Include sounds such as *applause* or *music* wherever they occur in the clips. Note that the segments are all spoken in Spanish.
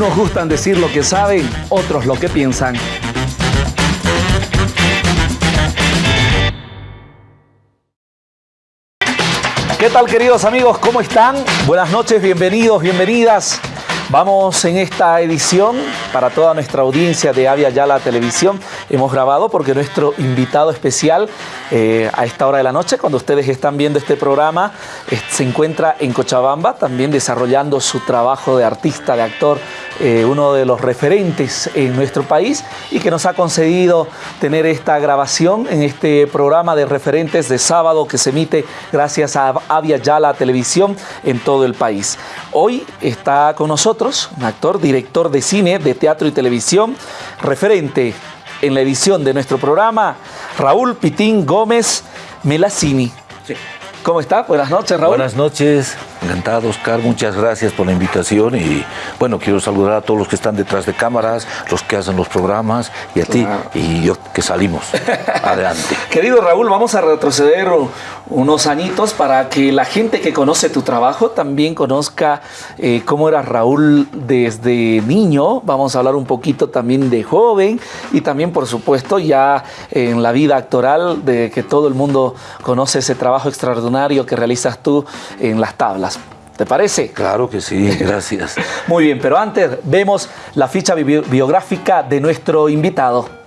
Unos gustan decir lo que saben, otros lo que piensan. ¿Qué tal queridos amigos? ¿Cómo están? Buenas noches, bienvenidos, bienvenidas. Vamos en esta edición para toda nuestra audiencia de Avia Yala Televisión. Hemos grabado porque nuestro invitado especial eh, a esta hora de la noche, cuando ustedes están viendo este programa, se encuentra en Cochabamba, también desarrollando su trabajo de artista, de actor, eh, uno de los referentes en nuestro país y que nos ha concedido tener esta grabación en este programa de referentes de sábado que se emite gracias a Avia Yala Televisión en todo el país. Hoy está con nosotros un actor, director de cine, de teatro y televisión, referente en la edición de nuestro programa, Raúl Pitín Gómez Melacini. ¿Cómo está? Buenas noches, Raúl. Buenas noches, encantado, Oscar. Muchas gracias por la invitación y, bueno, quiero saludar a todos los que están detrás de cámaras, los que hacen los programas y a ti y yo que salimos. *laughs* Adelante. Querido Raúl, vamos a retroceder unos añitos para que la gente que conoce tu trabajo también conozca eh, cómo era Raúl desde niño. Vamos a hablar un poquito también de joven y también, por supuesto, ya en la vida actoral de que todo el mundo conoce ese trabajo extraordinario que realizas tú en las tablas. ¿Te parece? Claro que sí, *laughs* gracias. Muy bien, pero antes vemos la ficha biográfica de nuestro invitado.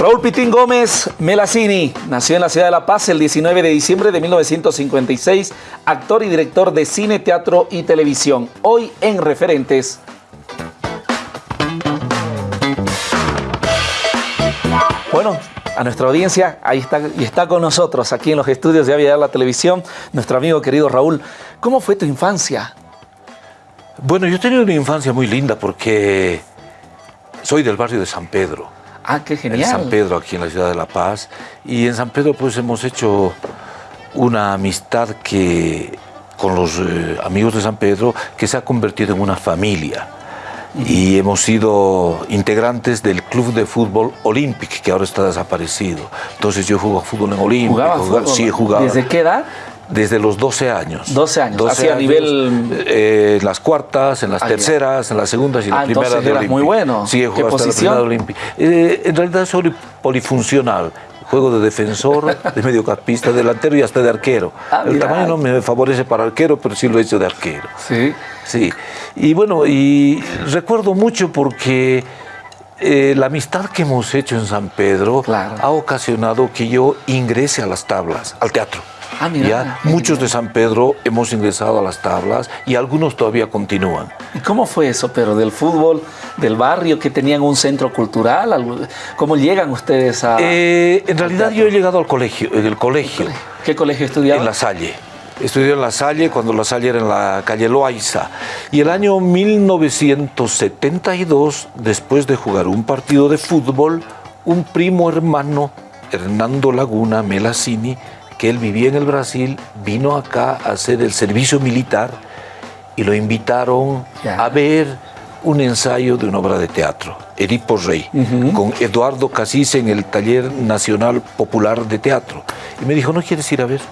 Raúl Pitín Gómez Melacini nació en la ciudad de La Paz el 19 de diciembre de 1956, actor y director de cine, teatro y televisión. Hoy en Referentes. Bueno, a nuestra audiencia, ahí está y está con nosotros aquí en los estudios de Aviar la Televisión, nuestro amigo querido Raúl. ¿Cómo fue tu infancia? Bueno, yo he tenido una infancia muy linda porque soy del barrio de San Pedro. Ah, qué genial. En San Pedro, aquí en la ciudad de La Paz. Y en San Pedro pues hemos hecho una amistad que con los eh, amigos de San Pedro que se ha convertido en una familia y hemos sido integrantes del club de fútbol Olympic, que ahora está desaparecido. Entonces yo juego fútbol en Olympic. ¿Jugaba fútbol? Sí, jugaba. ¿Desde qué edad? Desde los 12 años. 12 años, 12 a nivel... Eh, en las cuartas, en las terceras, en las segundas y en ah, las primeras eras muy bueno. Sí, ¿Qué posición? Eh, en realidad soy polifuncional juego de defensor, de mediocampista, delantero y hasta de arquero. Ah, el tamaño no me favorece para arquero, pero sí lo he hecho de arquero. Sí. Sí. Y bueno, y recuerdo mucho porque eh, la amistad que hemos hecho en San Pedro ha ocasionado que yo ingrese a las tablas, al teatro. Ah, ya muchos de San Pedro hemos ingresado a las tablas y algunos todavía continúan. ¿Y cómo fue eso, pero del fútbol, del barrio, que tenían un centro cultural? ¿Cómo llegan ustedes a...? Eh, en realidad yo he llegado al colegio, en el colegio. ¿Qué colegio estudiaba? En La Salle. Estudió en La Salle cuando La Salle era en la calle Loaiza. Y el año 1972, después de jugar un partido de fútbol, un primo hermano, Hernando Laguna Melacini, que él vivía en el Brasil, vino acá a hacer el servicio militar y lo invitaron a ver un ensayo de una obra de teatro, Edipo Rey, con Eduardo Casís en el Taller Nacional Popular de Teatro. Y me dijo, ¿no quieres ir a ver?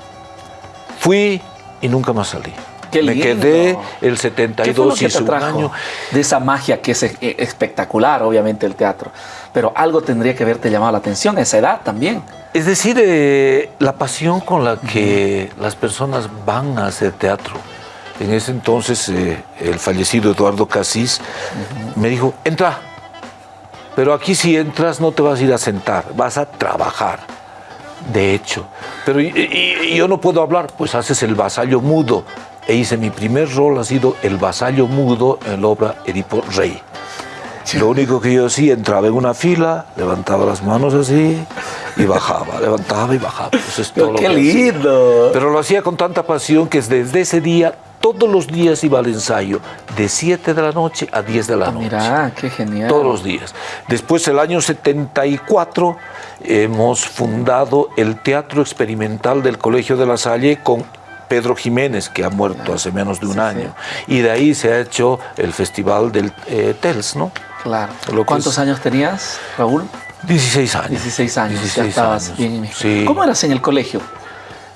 Fui y nunca más salí. me quedé el 72 y año. De esa magia que es espectacular, obviamente, el teatro. Pero algo tendría que haberte llamado la atención, esa edad también. Es decir, eh, la pasión con la que las personas van a hacer teatro. En ese entonces, eh, el fallecido Eduardo Casís me dijo, entra, pero aquí si entras no te vas a ir a sentar, vas a trabajar. De hecho, pero yo no puedo hablar, pues haces el vasallo mudo. E hice mi primer rol, ha sido el vasallo mudo en la obra Edipo Rey. Lo único que yo hacía, entraba en una fila, levantaba las manos así y bajaba, levantaba y bajaba. ¡Qué lindo! Pero lo hacía con tanta pasión que desde ese día, todos los días iba al ensayo, de 7 de la noche a 10 de la ah, noche. Mira, qué genial. Todos los días. Después, el año 74, hemos fundado el Teatro Experimental del Colegio de la Salle con Pedro Jiménez, que ha muerto hace menos de un año. Y de ahí se ha hecho el Festival del eh, TELS, ¿no? Claro. ¿Cuántos años tenías, Raúl? 16 años. 16 años, ya estabas bien. Sí. ¿Cómo eras en el colegio?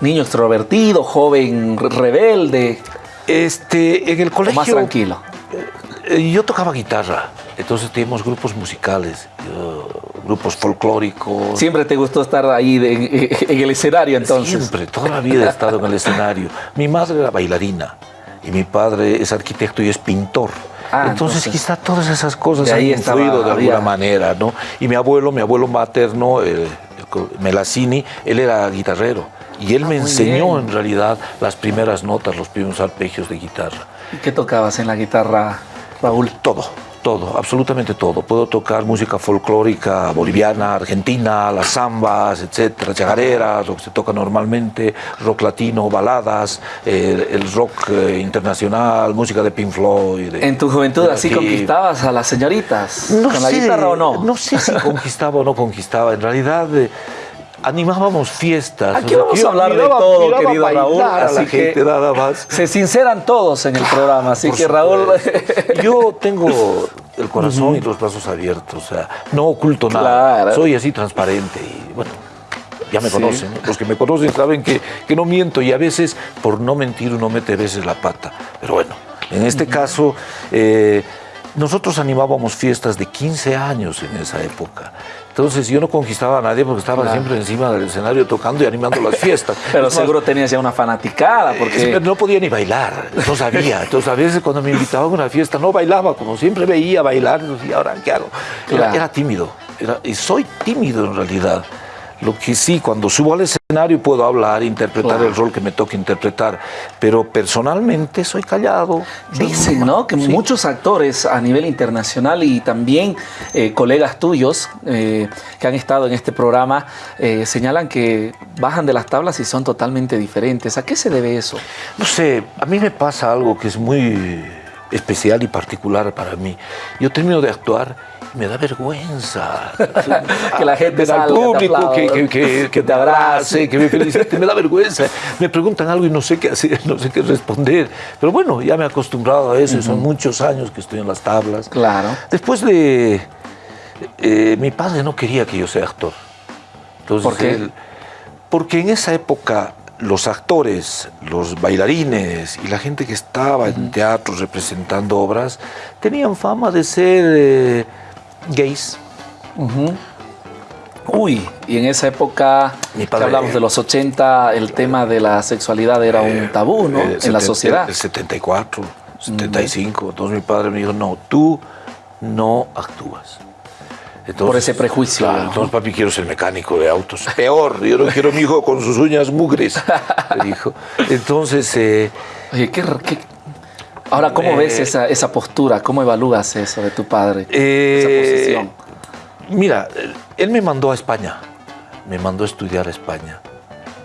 Niño extrovertido, joven rebelde. Este, en el ¿O colegio... más tranquilo? Eh, Yo tocaba guitarra, entonces teníamos grupos musicales, grupos folclóricos. Siempre te gustó estar ahí de- en el escenario entonces. Siempre, toda la vida he estado en el escenario. Mi madre era bailarina y mi padre es arquitecto y es pintor. Ah, entonces, entonces, quizá todas esas cosas han ahí estaba- influido de había- alguna manera, ¿no? Y mi abuelo, mi abuelo materno, eh, Melacini, él era guitarrero. Y él Ah, me enseñó bien. en realidad las primeras notas, los primeros arpegios de guitarra. ¿Y ¿Qué tocabas en la guitarra, Raúl? Todo, todo, absolutamente todo. Puedo tocar música folclórica boliviana, argentina, las zambas, etcétera, chagareras, lo que se toca normalmente, rock latino, baladas, eh, el rock eh, internacional, música de Pink Floyd. de- ¿En tu juventud así aquí. conquistabas a las señoritas? No ¿Con la sé, guitarra o no? No sé si conquistaba o no conquistaba. En realidad eh, animábamos fiestas. Aquí O sea, vamos a hablar de todo, querido Raúl, así la que- gente nada más. Se sinceran todos en el programa, así Por que Raúl... Yo tengo el corazón y los brazos abiertos, o sea, no oculto nada. Soy así transparente y bueno, ya me Sí. conocen. ¿no? Los que me conocen saben que, que no miento y a veces por no mentir uno mete a veces la pata. Pero bueno, en este caso, eh, nosotros animábamos fiestas de 15 años en esa época. Entonces yo no conquistaba a nadie porque estaba Claro. siempre encima del escenario tocando y animando las fiestas. *laughs* Pero seguro tenías ya una fanaticada, es- porque... no podía ni bailar, no sabía. *laughs* Entonces a veces cuando me invitaban a una fiesta no bailaba, como siempre veía bailar, y decía, ahora qué hago. Era, tímido, era- y soy tímido en realidad. Lo que sí, cuando subo al escenario puedo hablar, interpretar Claro. el rol que me toque interpretar, pero personalmente soy callado. Dicen, ¿no? Que sí. muchos actores a nivel internacional y también eh, colegas tuyos eh, que han estado en este programa eh, señalan que bajan de las tablas y son totalmente diferentes. ¿A qué se debe eso? No sé, a mí me pasa algo que es muy especial y particular para mí. Yo termino de actuar me da vergüenza. *laughs* Que la gente al salga, te público, que, que, que- que te abrace, que me felicite, me da vergüenza. Me preguntan algo y no sé qué hacer, no sé qué responder. Pero bueno, ya me he acostumbrado a eso, y son muchos años que estoy en las tablas. Claro. Después de... eh, mi padre no quería que yo sea actor. Entonces, ¿Por qué? él- porque en esa época los actores, los bailarines y la gente que estaba en teatros representando obras tenían fama de ser eh, gays. Ujú. Uy, y en esa época, Mi que padre- hablamos de los 80, el tema de la sexualidad era un tabú, ¿no? Eh, en la sociedad. El 74, 75. Entonces mi padre me dijo, no, tú no actúas. Entonces, Por ese prejuicio, claro, ¿no? entonces, papi, quiero ser mecánico de autos. Peor, yo no quiero a mi hijo con sus uñas mugres, me dijo. *laughs* Entonces, eh, Oye, ¿qué, qué- Ahora, ¿cómo Eh, ves esa, esa postura? ¿Cómo evalúas eso de tu padre? Eh, esa posición. Mira, él me mandó a España, me mandó a estudiar a España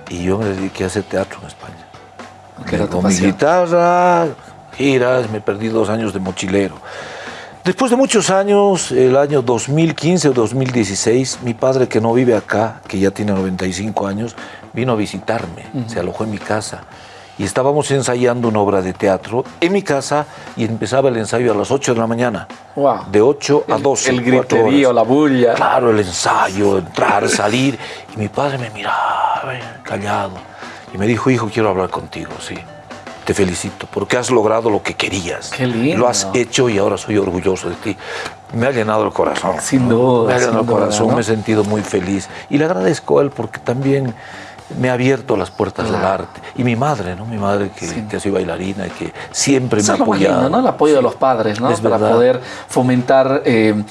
y yo me dediqué a hacer teatro en España. Que era tu Con mi guitarra, giras, me perdí dos años de mochilero. Después de muchos años, el año 2015 o 2016, mi padre que no vive acá, que ya tiene 95 años, vino a visitarme, se alojó en mi casa. Y estábamos ensayando una obra de teatro en mi casa y empezaba el ensayo a las 8 de la mañana. Wow. De 8 a 12. El cuatro griterío, la bulla. Claro, el ensayo, entrar, salir. Y mi padre me miraba, eh, callado. Y me dijo, hijo, quiero hablar contigo, sí. Te felicito, porque has logrado lo que querías. Qué lindo. Lo has hecho y ahora soy orgulloso de ti. Me ha llenado el corazón. Sin duda, Me ha llenado el corazón, duda, ¿no? me he sentido muy feliz. Y le agradezco a él porque también me ha abierto las puertas del arte. Y mi madre, ¿no? Mi madre que, Sí. que ha sido bailarina y que siempre Eso me ha apoyado. lindo, ¿no? El apoyo de los padres, ¿no? Es Para verdad. poder fomentar eh,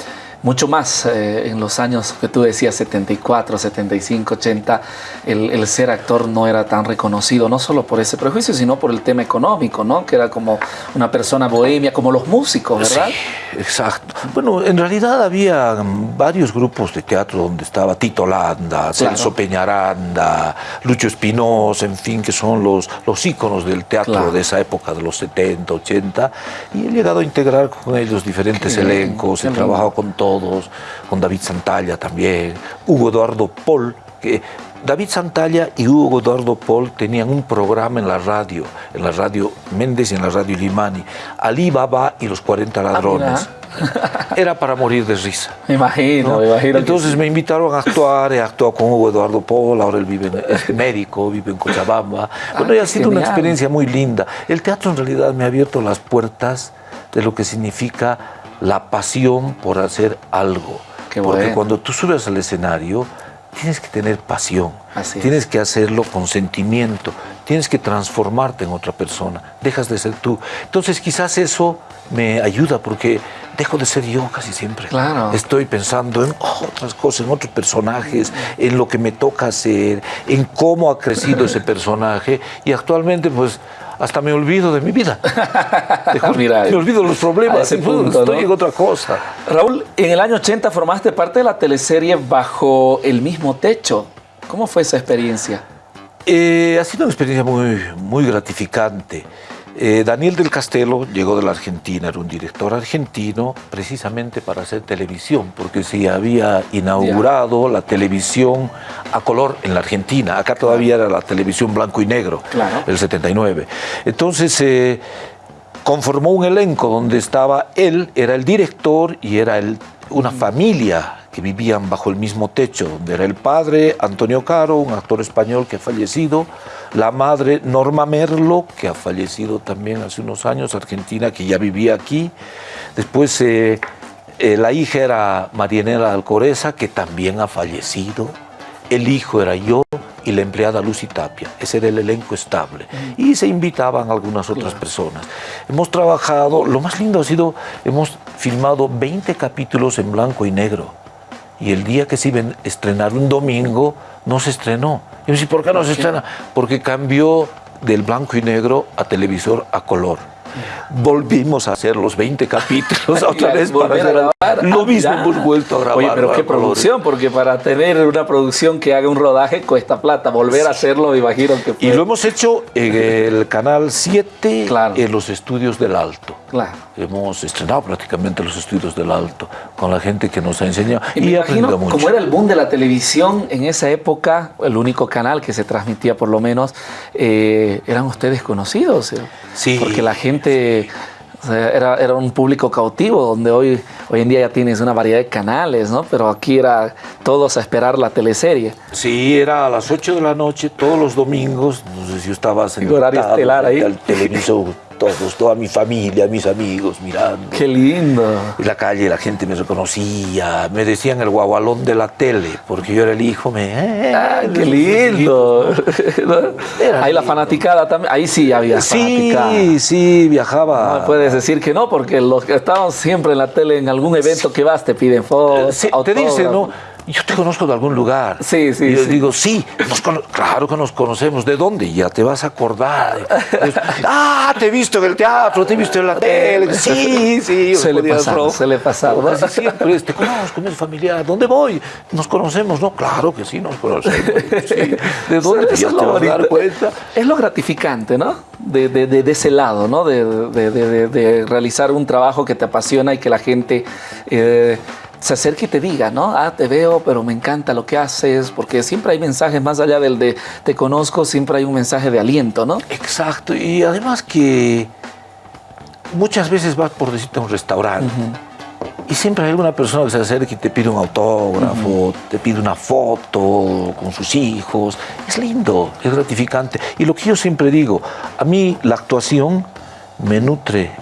mucho más eh, en los años que tú decías, 74, 75, 80, el, el ser actor no era tan reconocido, no solo por ese prejuicio, sino por el tema económico, ¿no? Que era como una persona bohemia, como los músicos, ¿verdad? Sí, exacto. Bueno, en realidad había varios grupos de teatro donde estaba Tito Landa, Celso Peñaranda, Lucho Espinosa, en fin, que son los, los íconos del teatro Claro. de esa época, de los 70, 80. Y he llegado a integrar con ellos diferentes Qué elencos, he trabajado con todos, con David Santalla también, Hugo Eduardo Paul, que David Santalla y Hugo Eduardo Paul tenían un programa en la radio, en la radio Méndez y en la radio Limani, Ali Baba y los 40 ladrones. *laughs* Era para morir de risa. Me imagino, me imagino. Entonces me invitaron a actuar, he actuado con Hugo Eduardo Paul, ahora él vive en, es médico, vive en Cochabamba. bueno, y ha sido una experiencia muy linda. El teatro en realidad me ha abierto las puertas de lo que significa la pasión por hacer algo. Porque cuando tú subes al escenario, tienes que tener pasión, tienes que hacerlo con sentimiento, tienes que transformarte en otra persona, dejas de ser tú. Entonces quizás eso me ayuda porque dejo de ser yo casi siempre. Claro. Estoy pensando en otras cosas, en otros personajes, en lo que me toca hacer, en cómo ha crecido *laughs* ese personaje y actualmente pues hasta me olvido de mi vida. *laughs* Mira, me olvido de los problemas. estoy en otra cosa. Raúl, en el año 80 formaste parte de la teleserie Bajo el mismo techo. ¿Cómo fue esa experiencia? Eh, ha sido una experiencia muy, muy gratificante. Eh, Daniel del Castelo llegó de la Argentina, era un director argentino precisamente para hacer televisión, porque se había inaugurado la televisión a color en la Argentina. Acá todavía era la televisión blanco y negro, el 79. Entonces eh, conformó un elenco donde estaba él, era el director y era el, una familia que vivían bajo el mismo techo, donde era el padre Antonio Caro, un actor español que ha fallecido, la madre Norma Merlo, que ha fallecido también hace unos años, argentina, que ya vivía aquí. Después eh, eh, la hija era Marianela Alcoreza, que también ha fallecido. El hijo era yo y la empleada Lucy Tapia. Ese era el elenco estable. Y se invitaban algunas otras personas. Hemos trabajado, lo más lindo ha sido, hemos filmado 20 capítulos en blanco y negro y el día que se iba a estrenar un domingo, no se estrenó. Y me dice, ¿por qué no se estrena? Porque cambió del blanco y negro a televisor a color volvimos a hacer los 20 capítulos *laughs* otra vez para hacer lo mismo hemos vuelto a grabar. Oye, pero qué producción, porque para tener una producción que haga un rodaje cuesta plata, volver a hacerlo, me imagino que Y lo hemos hecho en el Canal 7, en los estudios del Alto. Claro. Hemos estrenado prácticamente los estudios del Alto con la gente que nos ha enseñado y, y imagino, Como era el boom de la televisión en esa época, el único canal que se transmitía por lo menos, eh, eran ustedes conocidos. ¿eh? Sí. Porque la gente era, era, un público cautivo, donde hoy, hoy en día ya tienes una variedad de canales, ¿no? Pero aquí era todos a esperar la teleserie. Sí, era a las 8 de la noche, todos los domingos, no sé si estabas en el horario estelar ahí. El televisor todos, toda mi familia, mis amigos mirando. ¡Qué lindo! En la calle la gente me reconocía, me decían el guagualón de la tele, porque yo era el hijo, me... Eh, ah, ¡Qué lindo! *laughs* ahí la fanaticada también, ahí sí había sí, Sí, sí, viajaba. No puedes decir que no, porque los que estaban siempre en la tele, en algún evento que vas, te piden fotos, sí, Te dicen, ¿no? Yo te conozco de algún lugar. Sí, sí. Y yo digo, sí, claro que nos conocemos. ¿De dónde? Ya te vas a acordar. *laughs* ah, te he visto en el teatro, te he visto en la tele. Sí, sí. Se le pasaba, se le pasaba. Siempre, te conozco, mi familiar. ¿Dónde voy? Nos conocemos, ¿no? Claro que sí, nos conocemos. *laughs* ¿De dónde ya te vas a dar cuenta? Es lo gratificante, ¿no? De, de, de, ese lado, ¿no? De, realizar un trabajo que te apasiona y que la gente... Eh, se acerque y te diga, ¿no? Ah, te veo, pero me encanta lo que haces, porque siempre hay mensajes más allá del de te conozco, siempre hay un mensaje de aliento, ¿no? Exacto, y además que muchas veces vas por decirte a un restaurante y siempre hay alguna persona que se acerca y te pide un autógrafo, te pide una foto con sus hijos. Es lindo, es gratificante. Y lo que yo siempre digo, a mí la actuación me nutre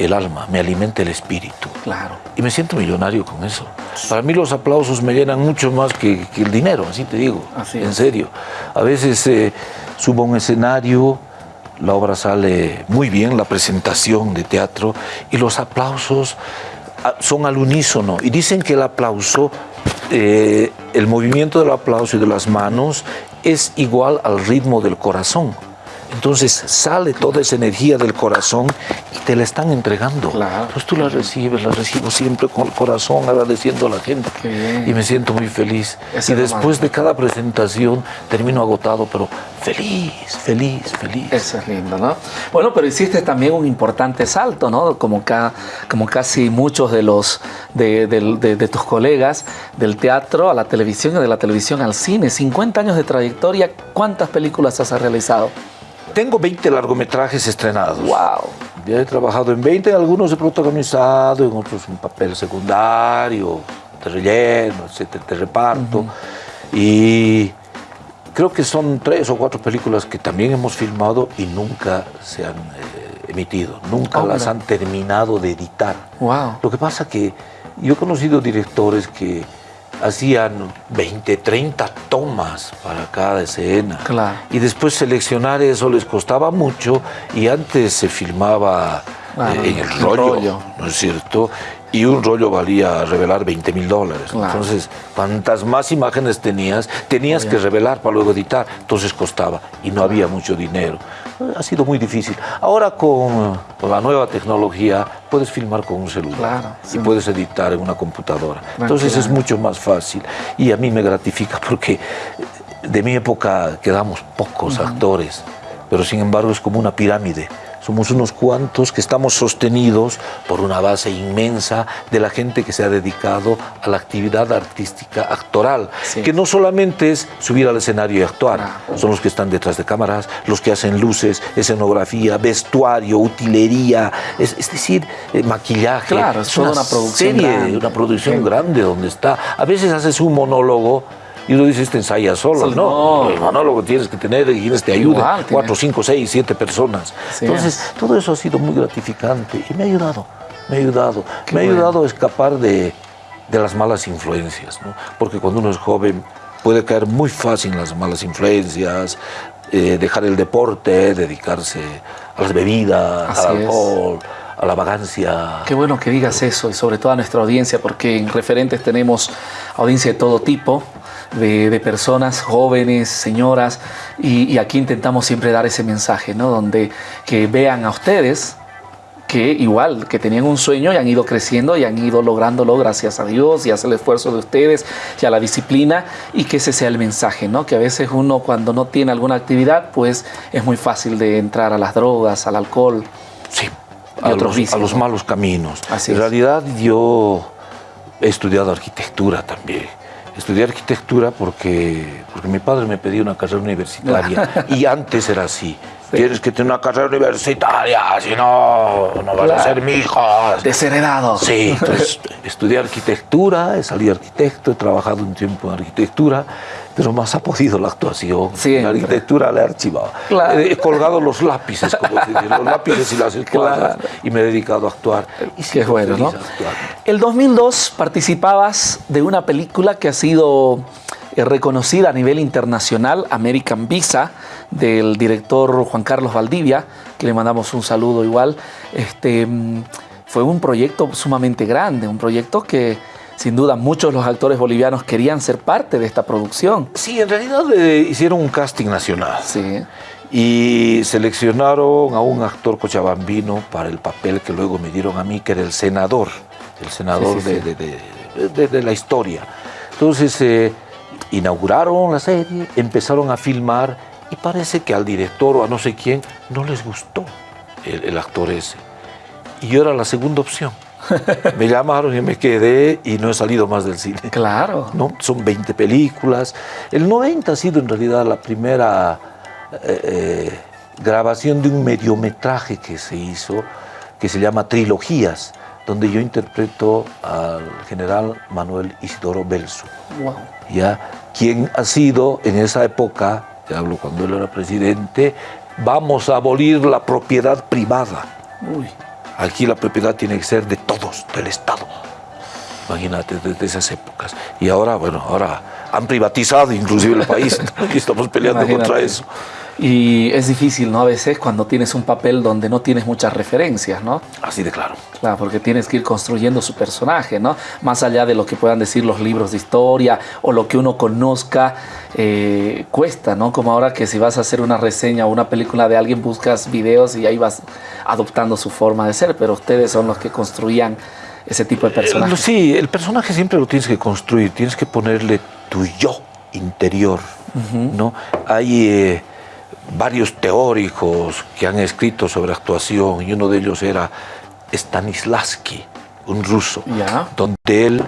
el alma, me alimenta el espíritu. Claro. Y me siento millonario con eso. Para mí los aplausos me llenan mucho más que, el dinero, así te digo. Así en serio. A veces eh, subo a un escenario, la obra sale muy bien, la presentación de teatro, y los aplausos ah, son al unísono. Y dicen que el aplauso, eh, el movimiento del aplauso y de las manos es igual al ritmo del corazón. Entonces sale toda esa energía del corazón y te la están entregando. Claro. Pues tú la recibes, la recibo siempre con el corazón, agradeciendo a la gente. Y me siento muy feliz. Eso y después de cada presentación termino agotado, pero feliz, feliz, feliz. Eso es lindo, ¿no? Bueno, pero hiciste también un importante salto, ¿no? Como, ca- como casi muchos de los de, del- de- de tus colegas del teatro a la televisión y de la televisión al cine. 50 años de trayectoria, ¿cuántas películas has realizado? Tengo 20 largometrajes estrenados. ¡Wow! Ya he trabajado en 20, algunos he protagonizado, en otros un papel secundario, de relleno, etcétera, de reparto. Y creo que son tres o cuatro películas que también hemos filmado y nunca se han eh, emitido, nunca las han terminado de editar. ¡Wow! Lo que pasa que yo he conocido directores que hacían 20, 30 tomas para cada escena. Claro. Y después seleccionar eso les costaba mucho y antes se filmaba eh, en el rollo, rollo. ¿no es cierto? Y un rollo valía revelar 20 mil dólares. Claro. Entonces, cuantas más imágenes tenías, tenías que revelar para luego editar. Entonces costaba y no había mucho dinero. Ha sido muy difícil. Ahora con, la nueva tecnología puedes filmar con un celular Claro, y puedes editar en una computadora. Entonces es mucho más fácil y a mí me gratifica *laughs* porque de mi época quedamos pocos actores, pero sin embargo es como una pirámide. Somos unos cuantos que estamos sostenidos por una base inmensa de la gente que se ha dedicado a la actividad artística actoral, Sí. que no solamente es subir al escenario y actuar, son los que están detrás de cámaras, los que hacen luces, escenografía, vestuario, utilería, es, es decir, eh, maquillaje. Claro, es una producción serie, grande. una producción Sí. grande donde está. A veces haces un monólogo y uno dice, este ensaya solo, Sí, no. no. El monólogo tienes que tener y quienes te tiene- cuatro, cinco, seis, siete personas. Sí. Entonces, todo eso ha sido muy gratificante y me ha ayudado, me ha ayudado. Qué me ha ayudado a escapar de, de las malas influencias, ¿no? Porque cuando uno es joven puede caer muy fácil en las malas influencias, eh, dejar el deporte, dedicarse a las bebidas, Así al es. alcohol, a la vagancia. Qué bueno que digas eso y sobre todo a nuestra audiencia, porque en referentes tenemos audiencia de todo tipo, de, de personas jóvenes, señoras, y, y aquí intentamos siempre dar ese mensaje, ¿no? Donde que vean a ustedes que igual, que tenían un sueño y han ido creciendo y han ido lográndolo gracias a Dios y el esfuerzo de ustedes y a la disciplina y que ese sea el mensaje, ¿no? Que a veces uno cuando no tiene alguna actividad, pues es muy fácil de entrar a las drogas, al alcohol. Sí, a, otros los, vicios, a los ¿no? malos caminos. Así en es. realidad yo he estudiado arquitectura también. Estudié arquitectura porque, porque mi padre me pedía una carrera universitaria *laughs* y antes era así. Tienes que tener una carrera universitaria, si no, no vas Claro. a ser mi hijo. Desheredado. Sí, entonces estudié arquitectura, he salido arquitecto, he trabajado un tiempo en arquitectura, pero más ha podido la actuación. Siempre. La arquitectura la he archivado. Claro. He colgado los lápices, como se dice, los lápices y las escuadras, Claro. y me he dedicado a actuar. Y Qué bueno, ¿no? El 2002 participabas de una película que ha sido eh, reconocida a nivel internacional, American Visa, del director Juan Carlos Valdivia, que le mandamos un saludo igual. Este, mm, fue un proyecto sumamente grande, un proyecto que sin duda muchos de los actores bolivianos querían ser parte de esta producción. Sí, en realidad eh, hicieron un casting nacional. Sí, Y seleccionaron a un actor cochabambino para el papel que luego me dieron a mí, que era el senador, el senador Sí, sí, sí. De, de- de- de- de la historia. Entonces, eh, inauguraron la serie, empezaron a filmar y parece que al director o a no sé quién no les gustó el, el actor ese. Y yo era la segunda opción. *laughs* Me llamaron y me quedé y no he salido más del cine. claro. ¿no? Son 20 películas. El 90 ha sido en realidad la primera eh, eh, grabación de un mediometraje que se hizo, que se llama Trilogías, donde yo interpreto al general Manuel Isidoro Belso, Wow. ¿ya? quien ha sido en esa época, te hablo cuando él era presidente, vamos a abolir la propiedad privada. Uy. Aquí la propiedad tiene que ser de todos, del Estado. Imagínate, desde esas épocas. Y ahora, bueno, ahora han privatizado inclusive el país. Y estamos peleando Imagínate. contra eso. Y es difícil, ¿no? A veces cuando tienes un papel donde no tienes muchas referencias, ¿no? Así de claro. Claro, porque tienes que ir construyendo su personaje, ¿no? Más allá de lo que puedan decir los libros de historia o lo que uno conozca, eh, cuesta, ¿no? Como ahora que si vas a hacer una reseña o una película de alguien, buscas videos y ahí vas adoptando su forma de ser, pero ustedes son los que construían ese tipo de personajes. Eh, sí, el personaje siempre lo tienes que construir, tienes que ponerle tu yo interior, ¿no? Hay... Eh, varios teóricos que han escrito sobre actuación y uno de ellos era Stanislavski, un ruso, donde él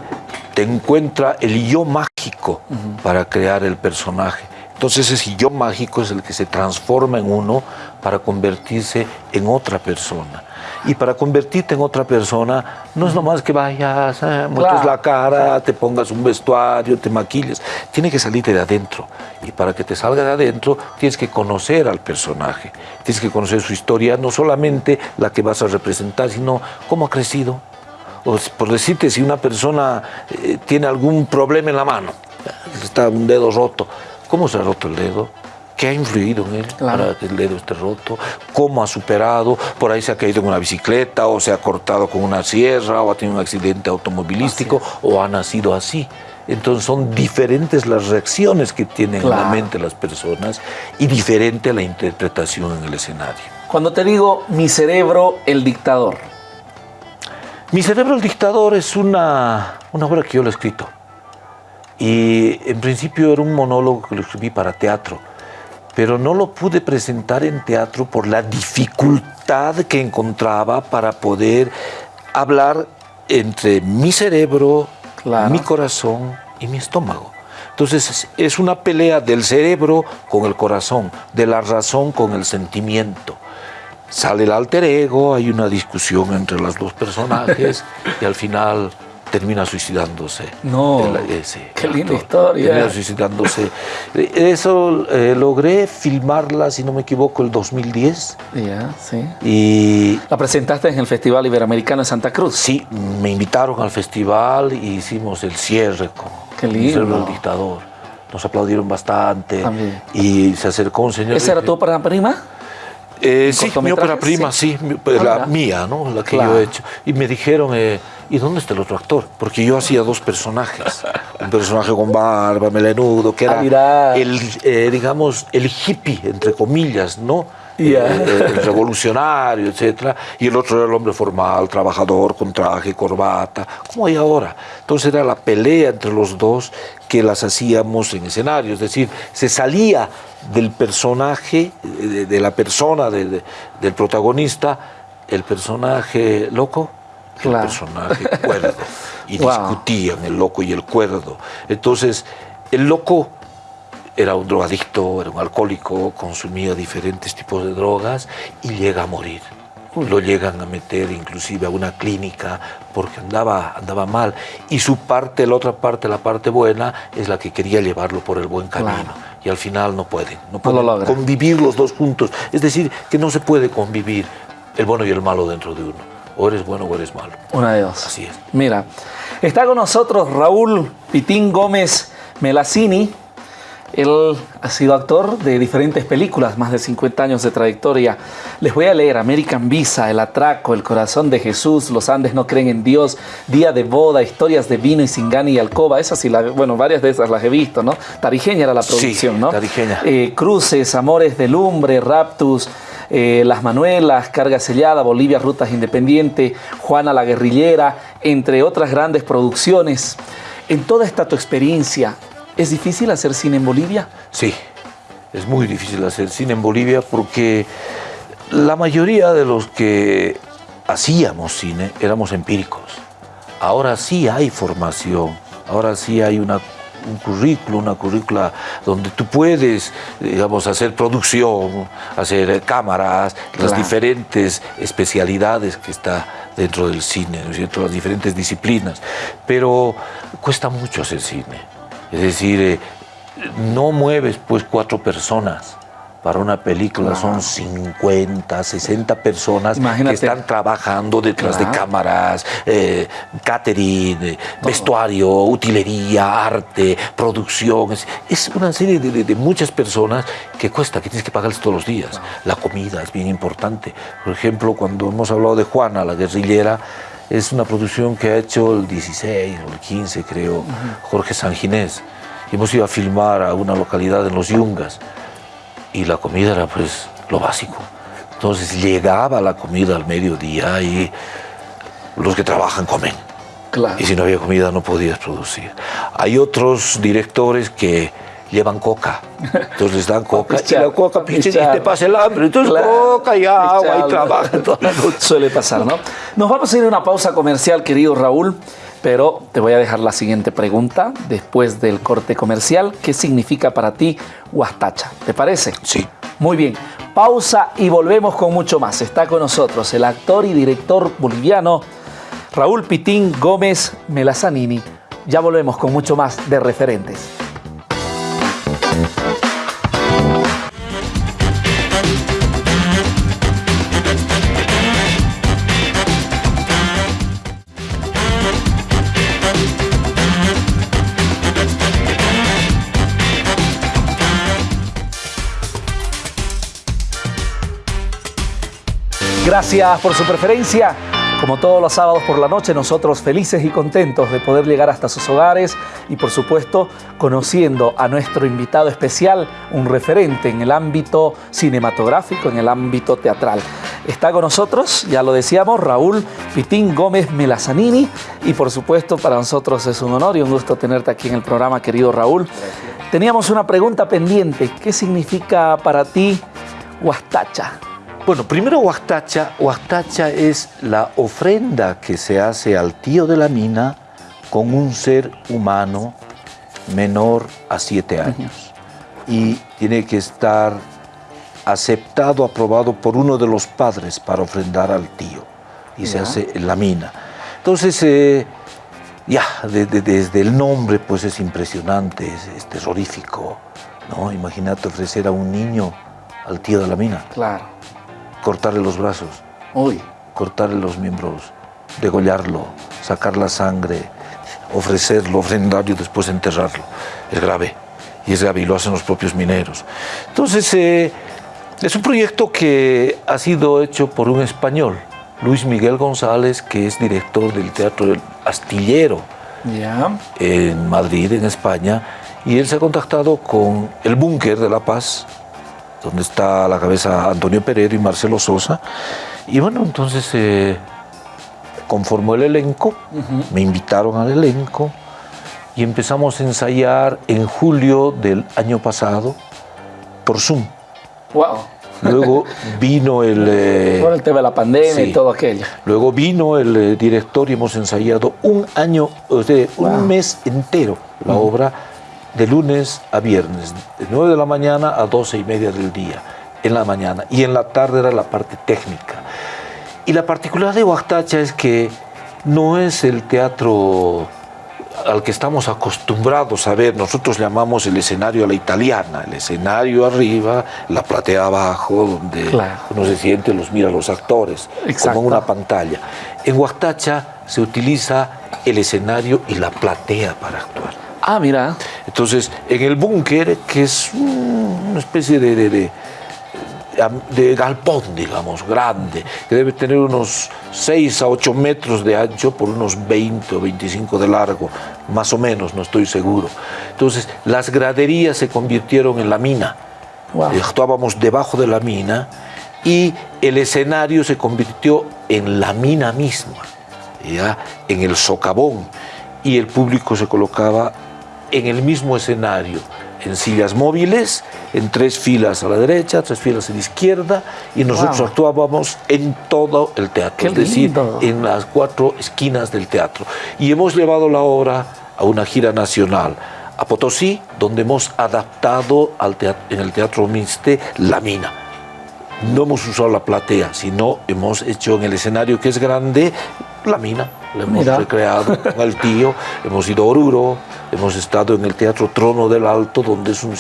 te encuentra el yo mágico para crear el personaje. Entonces ese yo mágico es el que se transforma en uno para convertirse en otra persona. Y para convertirte en otra persona, no es nomás que vayas, eh, muestres la cara, te pongas un vestuario, te maquilles. Tiene que salirte de adentro. Y para que te salga de adentro, tienes que conocer al personaje. Tienes que conocer su historia, no solamente la que vas a representar, sino cómo ha crecido. O por decirte, si una persona eh, tiene algún problema en la mano, está un dedo roto, ¿cómo se ha roto el dedo? Qué ha influido en él para que el dedo esté roto, cómo ha superado, por ahí se ha caído en una bicicleta o se ha cortado con una sierra o ha tenido un accidente automovilístico o ha nacido así. Entonces son diferentes las reacciones que tienen en la mente las personas y diferente la interpretación en el escenario. Cuando te digo mi cerebro, el dictador. Mi cerebro, el dictador es una, una obra que yo lo he escrito. Y en principio era un monólogo que lo escribí para teatro pero no lo pude presentar en teatro por la dificultad que encontraba para poder hablar entre mi cerebro, mi corazón y mi estómago. Entonces es una pelea del cerebro con el corazón, de la razón con el sentimiento. Sale el alter ego, hay una discusión entre los dos personajes *laughs* y al final termina suicidándose. No, qué linda historia. Termina suicidándose. Eso eh, logré filmarla, si no me equivoco, el 2010. Ya, sí. Y ¿La presentaste en el Festival Iberoamericano de Santa Cruz? Sí, me invitaron al festival y hicimos el cierre con qué lindo. el dictador. Nos aplaudieron bastante y se acercó un señor. ¿Esa era tu prima? Eh, sí, mi ópera prima, sí, pues, la mía, ¿no? La que yo he hecho. Y me dijeron, eh, ¿y dónde está el otro actor? Porque yo hacía dos personajes. Un personaje con barba, melenudo, que era ah, el, eh, digamos, el hippie, entre comillas, ¿no? Eh, eh, el revolucionario, etcétera, y el otro era el hombre formal, trabajador, con traje, corbata, como hay ahora. Entonces era la pelea entre los dos que las hacíamos en escenario, es decir, se salía del personaje, de, la persona, del protagonista, el personaje loco, el personaje cuerdo, *laughs* y discutían el loco y el cuerdo. Entonces, el loco era un drogadicto, era un alcohólico, consumía diferentes tipos de drogas y llega a morir. Lo llegan a meter inclusive a una clínica porque andaba, andaba mal. Y su parte, la otra parte, la parte buena, es la que quería llevarlo por el buen camino. Y al final no pueden, no pueden convivir los dos juntos. Es decir, que no se puede convivir el bueno y el malo dentro de uno. O eres bueno o eres malo. Una de dos. Así es. Mira, está con nosotros Raúl Pitín Gómez Melacini, él ha sido actor de diferentes películas, más de 50 años de trayectoria. Les voy a leer American Visa, El Atraco, El Corazón de Jesús, Los Andes no creen en Dios, Día de Boda, Historias de Vino y Singani y Alcoba. Esas sí, bueno, varias de esas las he visto, ¿no? Tarijeña era la producción, ¿no? Tarijeña. Eh, Cruces, Amores de Lumbre, Raptus, eh, Las Manuelas, Carga Sellada, Bolivia, Rutas Independiente, Juana la Guerrillera, entre otras grandes producciones. En toda esta tu experiencia, ¿Es difícil hacer cine en Bolivia? Sí, es muy difícil hacer cine en Bolivia porque la mayoría de los que hacíamos cine éramos empíricos. Ahora sí hay formación, ahora sí hay una, un currículo, una currícula donde tú puedes, digamos, hacer producción, hacer cámaras, las diferentes especialidades que está dentro del cine, ¿no es cierto? Las diferentes disciplinas. Pero cuesta mucho hacer cine. Es decir, eh, no mueves pues cuatro personas para una película son 50, 60 personas que están trabajando detrás de cámaras, eh, catering, eh, vestuario, utilería, arte, producción. Es, una serie de, muchas personas que cuesta, que tienes que pagarles todos los días. La comida es bien importante. Por ejemplo, cuando hemos hablado de Juana, la guerrillera, es una producción que ha hecho el 16 o el 15, creo, Jorge Sanginés. Hemos ido a filmar a una localidad en Los Yungas y la comida era pues lo básico. Entonces llegaba la comida al mediodía y los que trabajan comen. Y si no había comida no podías producir. Hay otros directores que llevan coca. Entonces les dan coca y la coca pinche y te pasa el hambre. Entonces coca y agua y trabajo *laughs* Suele pasar, ¿no? Nos vamos a ir a una pausa comercial, querido Raúl. Pero te voy a dejar la siguiente pregunta después del corte comercial. ¿Qué significa para ti Huastacha? ¿Te parece? Sí. Muy bien. Pausa y volvemos con mucho más. Está con nosotros el actor y director boliviano Raúl Pitín Gómez Melazanini. Ya volvemos con mucho más de referentes. Gracias por su preferencia. Como todos los sábados por la noche, nosotros felices y contentos de poder llegar hasta sus hogares y por supuesto conociendo a nuestro invitado especial, un referente en el ámbito cinematográfico, en el ámbito teatral. Está con nosotros, ya lo decíamos, Raúl Pitín Gómez Melazanini y por supuesto para nosotros es un honor y un gusto tenerte aquí en el programa, querido Raúl. Teníamos una pregunta pendiente, ¿qué significa para ti Huastacha? Bueno, primero Huastacha. Huastacha es la ofrenda que se hace al tío de la mina con un ser humano menor a siete años. Y tiene que estar aceptado, aprobado por uno de los padres para ofrendar al tío. Y se hace en la mina. Entonces, eh, ya, desde el nombre, pues es impresionante, es, es terrorífico. ¿no? Imagínate ofrecer a un niño al tío de la mina. Claro cortarle los brazos, cortarle los miembros, degollarlo, sacar la sangre, ofrecerlo, ofrendarlo y después enterrarlo. Es grave, y es grave, y lo hacen los propios mineros. Entonces, eh, es un proyecto que ha sido hecho por un español, Luis Miguel González, que es director del Teatro del Astillero en Madrid, en España, y él se ha contactado con el Búnker de La Paz, donde está la cabeza Antonio Peredo y Marcelo Sosa. Y bueno, entonces se conformó el elenco, me invitaron al elenco y empezamos a ensayar en julio del año pasado por Zoom. ¡Wow! Luego *laughs* vino el... Eh, por el tema de la pandemia y todo aquello. Luego vino el eh, director y hemos ensayado un año, o sea, un mes entero la obra de lunes a viernes, de 9 de la mañana a 12 y media del día, en la mañana, y en la tarde era la parte técnica. Y la particularidad de Huactacha es que no es el teatro al que estamos acostumbrados a ver, nosotros llamamos el escenario a la italiana, el escenario arriba, la platea abajo, donde uno se siente, los mira los actores, como en una pantalla. En Huactacha se utiliza el escenario y la platea para actuar. Ah, mira. Entonces, en el búnker, que es una especie de, de, de, galpón, digamos, grande, que debe tener unos 6 a 8 metros de ancho por unos 20 o 25 de largo, más o menos, no estoy seguro. Entonces, las graderías se convirtieron en la mina. Actuábamos debajo de la mina y el escenario se convirtió en la mina misma, ¿ya? en el socavón, y el público se colocaba en el mismo escenario, en sillas móviles, en tres filas a la derecha, tres filas a la izquierda, y nosotros actuábamos en todo el teatro, es decir, en las cuatro esquinas del teatro. Y hemos llevado la obra a una gira nacional, a Potosí, donde hemos adaptado al en el Teatro Miste La Mina. No hemos usado la platea, sino hemos hecho en el escenario que es grande la mina. La hemos recreado con el tío, *laughs* hemos ido a Oruro, hemos estado en el Teatro Trono del Alto, donde es un,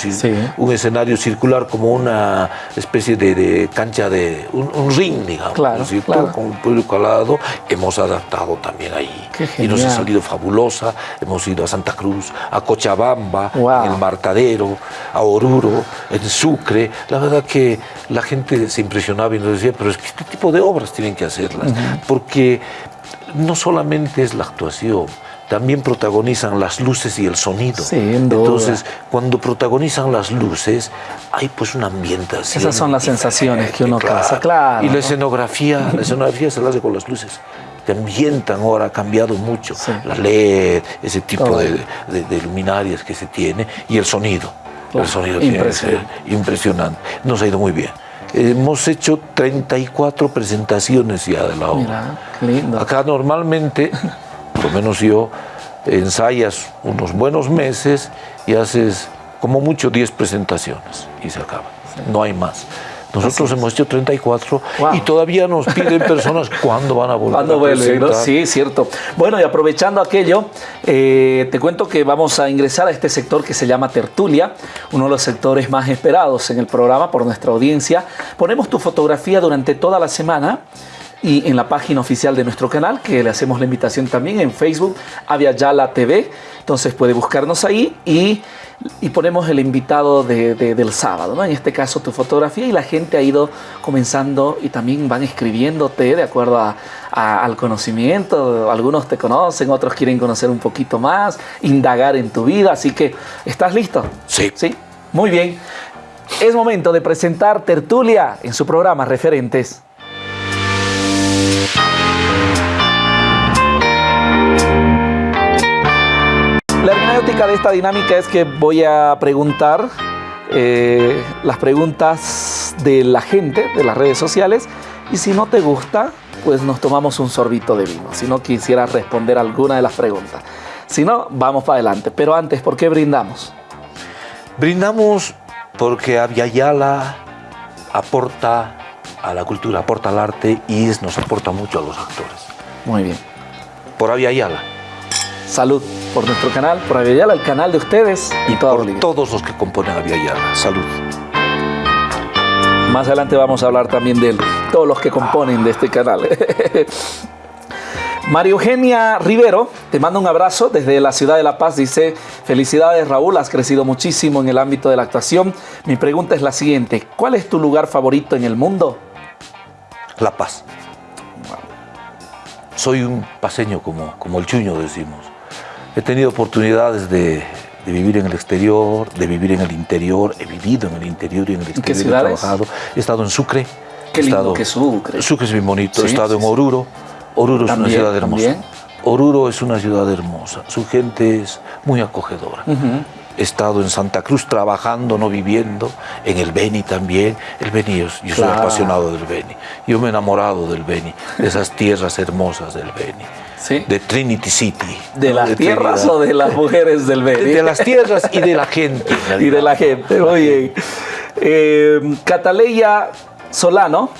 un escenario circular como una especie de, cancha de un, ring, digamos, claro, con un público al lado. Hemos adaptado también ahí. y nos ha salido fabulosa. Hemos ido a Santa Cruz, a Cochabamba, en el Martadero, a Oruro, en Sucre. La verdad que la gente se impresionaba y nos decía, pero es que este tipo de obras tienen que hacerlas, porque no solamente es la actuación, también protagonizan las luces y el sonido. Entonces, cuando protagonizan las luces, hay pues una ambientación. Esas son las sensaciones que uno claro. claro. Y la escenografía, la escenografía se la hace con las luces. Te ambientan ahora, ha cambiado mucho. La LED, ese tipo de, luminarias que se tiene, y el sonido. el sonido impresionante. impresionante. Nos ha ido muy bien. Hemos hecho 34 presentaciones ya de la obra. Mira, lindo. Acá normalmente, *laughs* por lo menos yo, ensayas unos buenos meses y haces como mucho 10 presentaciones y se acaba. No hay más. Nosotros hemos hecho 34 y todavía nos piden personas *laughs* cuándo van a volver. ¿Cuándo vuelven? Sí, cierto. Bueno, y aprovechando aquello, eh, te cuento que vamos a ingresar a este sector que se llama Tertulia, uno de los sectores más esperados en el programa por nuestra audiencia. Ponemos tu fotografía durante toda la semana y en la página oficial de nuestro canal, que le hacemos la invitación también en Facebook, Avia Yala TV. Entonces puede buscarnos ahí y, y ponemos el invitado de, del sábado, ¿no? En este caso tu fotografía y la gente ha ido comenzando y también van escribiéndote de acuerdo a, al conocimiento. Algunos te conocen, otros quieren conocer un poquito más, indagar en tu vida. Así que, ¿estás listo? Sí. Sí. Muy bien. Es momento de presentar Tertulia en su programa Referentes. La hermenéutica de esta dinámica es que voy a preguntar eh, las preguntas de la gente, de las redes sociales, y si no te gusta, pues nos tomamos un sorbito de vino, si no quisieras responder alguna de las preguntas. Si no, vamos para adelante. Pero antes, ¿por qué brindamos? Brindamos porque Aviala aporta a la cultura, aporta al arte y nos aporta mucho a los actores. Muy bien. Por Aviala. Salud por nuestro canal, por Aviala, el canal de ustedes y, por todos los que componen Aviala. Salud. Más adelante vamos a hablar también de todos los que componen de este canal. *laughs* María Eugenia Rivero, te mando un abrazo desde la ciudad de La Paz. Dice, felicidades Raúl, has crecido muchísimo en el ámbito de la actuación. Mi pregunta es la siguiente, ¿cuál es tu lugar favorito en el mundo? La Paz. Soy un paseño como, como el chuño decimos. He tenido oportunidades de, vivir en el exterior, de vivir en el interior, he vivido en el interior y en el exterior. ¿En qué ciudades? He trabajado. He estado en Sucre. Qué lindo que Sucre. Sucre es muy bonito. he estado en Oruro. Oruro es una ciudad hermosa. Oruro es una ciudad hermosa. Su gente es muy acogedora. He estado en Santa Cruz trabajando, no viviendo, en el Beni también. El Beni, yo, soy apasionado del Beni. Yo me he enamorado del Beni, de esas tierras hermosas del Beni de Trinity City. ¿De las tierras o de las *laughs* mujeres del Beni? De, las tierras y de la gente. *laughs* y de la gente, oye. Eh, Cataleya Solano,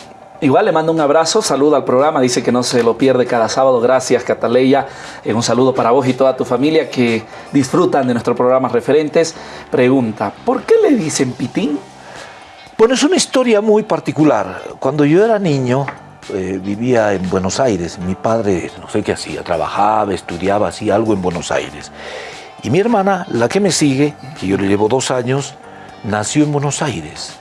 igual le mando un abrazo, saludo al programa, dice que no se lo pierde cada sábado. Gracias, Cataleya. Eh, un saludo para vos y toda tu familia que disfrutan de nuestros programas referentes. Pregunta, ¿por qué le dicen pitín? Bueno, es una historia muy particular. Cuando yo era niño, eh, vivía en Buenos Aires. Mi padre, no sé qué hacía, trabajaba, estudiaba, hacía algo en Buenos Aires. Y mi hermana, la que me sigue, que yo le llevo dos años, nació en Buenos Aires.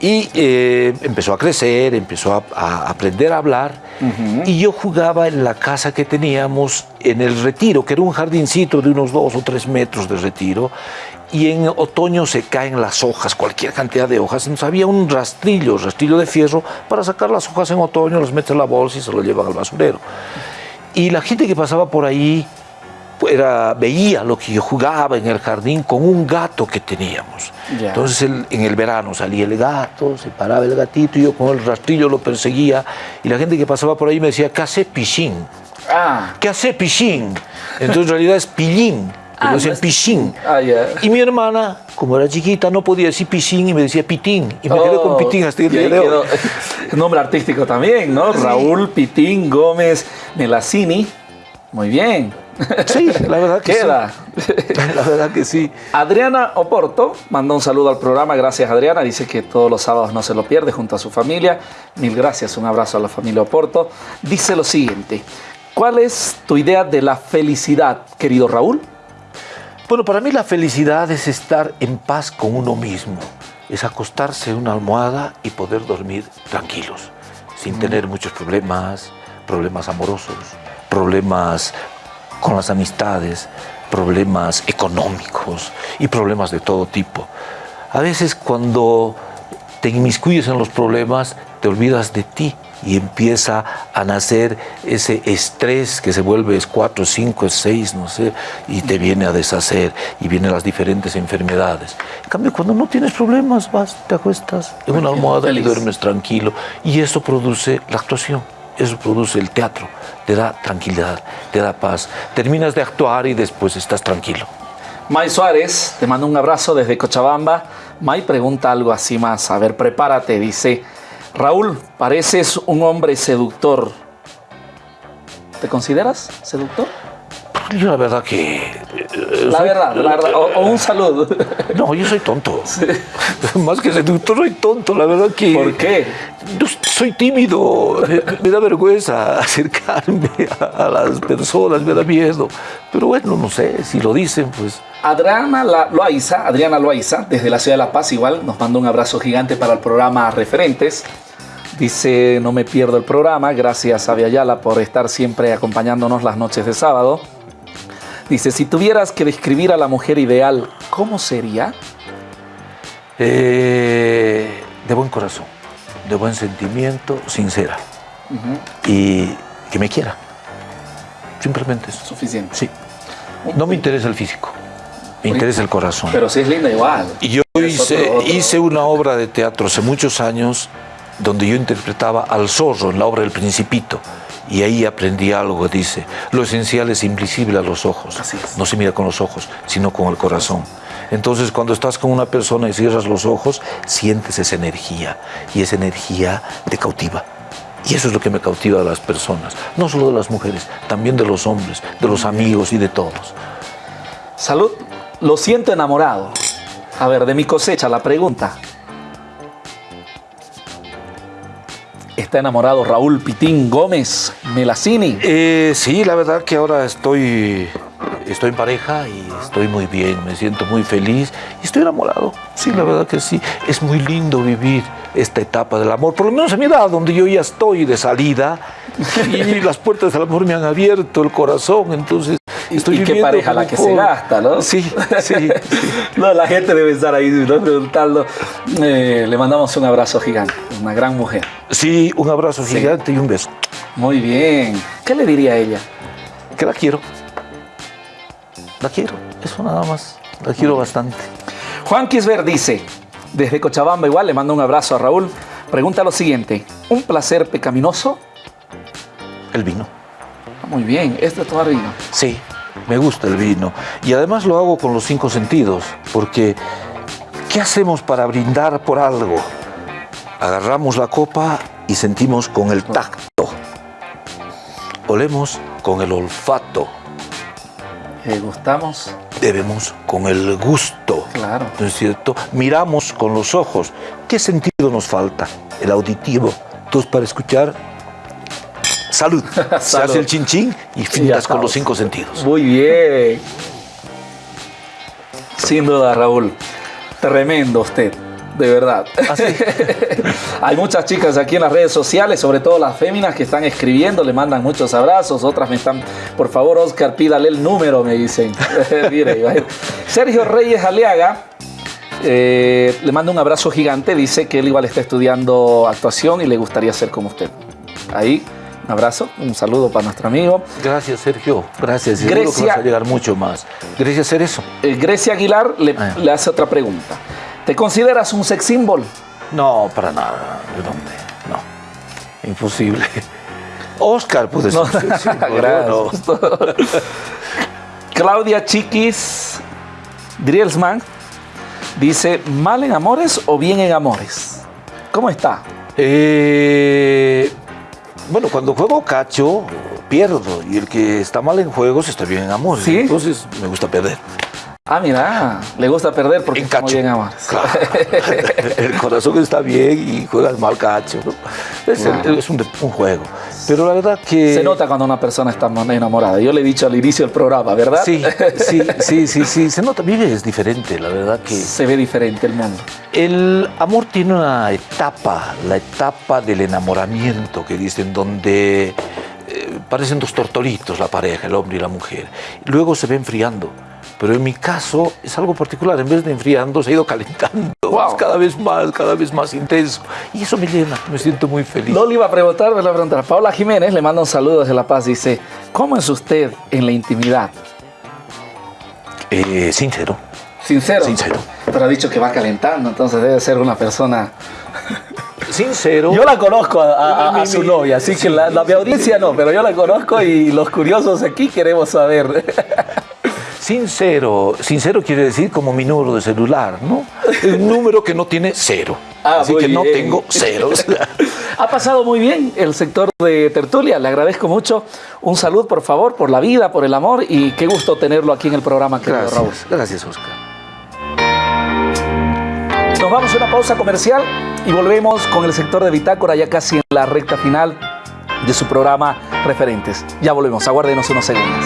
Y eh, empezó a crecer, empezó a, aprender a hablar. Y yo jugaba en la casa que teníamos en el retiro, que era un jardincito de unos dos o tres metros de retiro y en otoño se caen las hojas, cualquier cantidad de hojas. Entonces había un rastrillo, rastrillo de fierro, para sacar las hojas en otoño, las meten en la bolsa y se lo llevan al basurero. Y la gente que pasaba por ahí era, veía lo que yo jugaba en el jardín con un gato que teníamos. Entonces en el verano salía el gato, se paraba el gatito y yo con el rastrillo lo perseguía y la gente que pasaba por ahí me decía, ¿qué hace pichín? Ah. ¿Qué hace pichín? Entonces en realidad es pillín. Ah, decía piscín. Ah, y mi hermana, como era chiquita, no podía decir piscín y me decía pitín. Y me quedé con oh, pitín hasta el día de hoy. *laughs* Nombre artístico también, ¿no? Raúl Pitín Gómez Melacini. Muy bien. Sí, la verdad que Queda. sí. *laughs* La verdad que sí. Adriana Oporto mandó un saludo al programa. Gracias, Adriana. Dice que todos los sábados no se lo pierde junto a su familia. Mil gracias. Un abrazo a la familia Oporto. Dice lo siguiente. ¿Cuál es tu idea de la felicidad, querido Raúl? Bueno, para mí la felicidad es estar en paz con uno mismo. Es acostarse en una almohada y poder dormir tranquilos, sin tener muchos problemas, problemas amorosos, problemas con las amistades, problemas económicos y problemas de todo tipo. A veces cuando te inmiscuyes en los problemas, te olvidas de ti y empieza a nacer ese estrés que se vuelve es 4, 5, 6, no sé, y te viene a deshacer y vienen las diferentes enfermedades. En cambio, cuando no tienes problemas, vas, te acuestas en una almohada y duermes tranquilo y eso produce la actuación, eso produce el teatro, te da tranquilidad, te da paz. Terminas de actuar y después estás tranquilo. May Suárez te manda un abrazo desde Cochabamba. May pregunta algo así más. A ver, prepárate. Dice, Raúl, pareces un hombre seductor. ¿Te consideras seductor? Yo la verdad que... La verdad, la verdad. O, o un saludo. No, yo soy tonto. Más que seductor, soy tonto. La verdad que... ¿Por qué? Yo soy tímido, me, me da vergüenza acercarme a, a las personas, me da miedo. Pero bueno, no sé, si lo dicen, pues... Adriana Loaiza, Adriana Loaiza, desde la ciudad de La Paz, igual nos manda un abrazo gigante para el programa Referentes. Dice, no me pierdo el programa, gracias a Viayala por estar siempre acompañándonos las noches de sábado. Dice, si tuvieras que describir a la mujer ideal, ¿cómo sería? eh, de buen corazón, de buen sentimiento, sincera. Y que me quiera. Simplemente eso. Suficiente. Sí. No me interesa el físico, me interesa el corazón. Pero si es linda igual. Y yo hice, otro- otro- hice una obra de teatro hace muchos años donde yo interpretaba al zorro en la obra del Principito. Y ahí aprendí algo, dice, lo esencial es invisible a los ojos. No se mira con los ojos, sino con el corazón. Entonces, cuando estás con una persona y cierras los ojos, sientes esa energía. Y esa energía te cautiva. Y eso es lo que me cautiva de las personas. No solo de las mujeres, también de los hombres, de los amigos y de todos. Salud, lo siento enamorado. A ver, de mi cosecha, la pregunta. ¿Está enamorado Raúl Pitín Gómez Melacini? Eh, sí, la verdad que ahora estoy, estoy en pareja y estoy muy bien, me siento muy feliz y estoy enamorado. Sí, la verdad que sí. Es muy lindo vivir esta etapa del amor, por lo menos a mi edad, donde yo ya estoy de salida y las puertas del amor me han abierto el corazón, entonces estoy y qué pareja la que se gasta, ¿no? Sí, *laughs* sí. No, la gente debe estar ahí ¿no? preguntando. Eh, le mandamos un abrazo gigante, una gran mujer. Sí, un abrazo gigante y un beso. Muy bien. ¿Qué le diría a ella? Que la quiero. La quiero, eso nada más. La quiero bastante. Juan Quisber dice, desde Cochabamba igual, le mando un abrazo a Raúl. Pregunta lo siguiente, ¿un placer pecaminoso? El vino. Muy bien, este es tomar vino. Sí, me gusta el vino. Y además lo hago con los cinco sentidos, porque ¿qué hacemos para brindar por algo? Agarramos la copa y sentimos con el tacto. Olemos con el olfato. Eh, ¿Gustamos? Bebemos con el gusto. Claro. ¿No es cierto? Miramos con los ojos. ¿Qué sentido nos falta? El auditivo. Entonces, para escuchar, salud. *laughs* Se Salud. hace el chin chin y fintas con los cinco sentidos. Muy bien. Sin duda, Raúl. Tremendo usted, de verdad. *laughs* Hay muchas chicas aquí en las redes sociales, sobre todo las féminas, que están escribiendo, le mandan muchos abrazos. Otras me están, por favor, Oscar, pídale el número, me dicen. *laughs* Mire. Sergio Reyes Aliaga. eh, le manda un abrazo gigante, dice que él igual está estudiando actuación y le gustaría ser como usted. Ahí, un abrazo, un saludo para nuestro amigo. Gracias, Sergio. Gracias. Seguro que Grecia- vas a llegar mucho más. Gracias hacer eso. Eh, Grecia Aguilar le, Ah. le hace otra pregunta. ¿Te consideras un sex symbol? No, para nada. ¿De dónde? No. Imposible. *laughs* Oscar puede ser. No. sí, pero *laughs* no. Gracias. *laughs* Claudia Chiquis Drielsman dice, ¿mal en amores o bien en amores? ¿Cómo está? Eh, bueno, cuando juego cacho, pierdo. Y el que está mal en juegos está bien en amor. ¿Sí? Entonces me gusta perder. Ah, mira, le gusta perder porque muy cacho. bien. Claro. el corazón está bien y juega el mal cacho. ¿no? Es, el- es un, juego. Pero la verdad que... Se nota cuando una persona está enamorada. Yo le he dicho al inicio del programa, ¿verdad? Sí, sí, sí, sí, sí. Se nota, vive es diferente, la verdad que... Se ve diferente el mundo. El amor tiene una etapa, la etapa del enamoramiento, que dicen, donde eh, parecen dos tortolitos la pareja, el hombre y la mujer. Luego se va enfriando. Pero en mi caso es algo particular, en vez de enfriando se ha ido calentando, Wow. Es cada vez más, cada vez más intenso. Y eso me llena, me siento muy feliz. No le iba a preguntar, me la preguntar. Paula Jiménez le manda un saludo desde La Paz. Dice, ¿cómo es usted en la intimidad? Eh, sincero, Sincero. Sincero. Pero ha dicho que va calentando, entonces debe ser una persona... *laughs* sincero. Yo la conozco a, su novia, así que la, la mi audiencia no, pero yo la conozco y los curiosos aquí queremos saber. *laughs* Sincero, sincero quiere decir como mi número de celular, ¿no? Un *laughs* número que no tiene cero. Ah, Así que no tengo ceros. *laughs* *laughs* Ha pasado muy bien el sector de tertulia, le agradezco mucho. Un salud, por favor, por la vida, por el amor y qué gusto tenerlo aquí en el programa, querido Raúl. Gracias, gracias Oscar. Nos vamos a una pausa comercial y volvemos con el sector de Bitácora ya casi en la recta final de su programa Referentes. Ya volvemos, aguárdenos unos segundos.